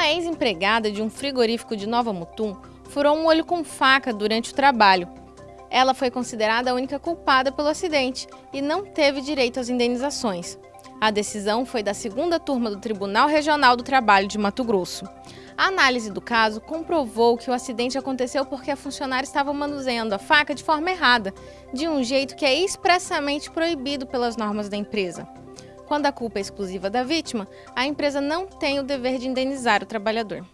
Uma ex-empregada de um frigorífico de Nova Mutum furou um olho com faca durante o trabalho. Ela foi considerada a única culpada pelo acidente e não teve direito às indenizações. A decisão foi da segunda turma do Tribunal Regional do Trabalho de Mato Grosso. A análise do caso comprovou que o acidente aconteceu porque a funcionária estava manuseando a faca de forma errada, de um jeito que é expressamente proibido pelas normas da empresa. Quando a culpa é exclusiva da vítima, a empresa não tem o dever de indenizar o trabalhador.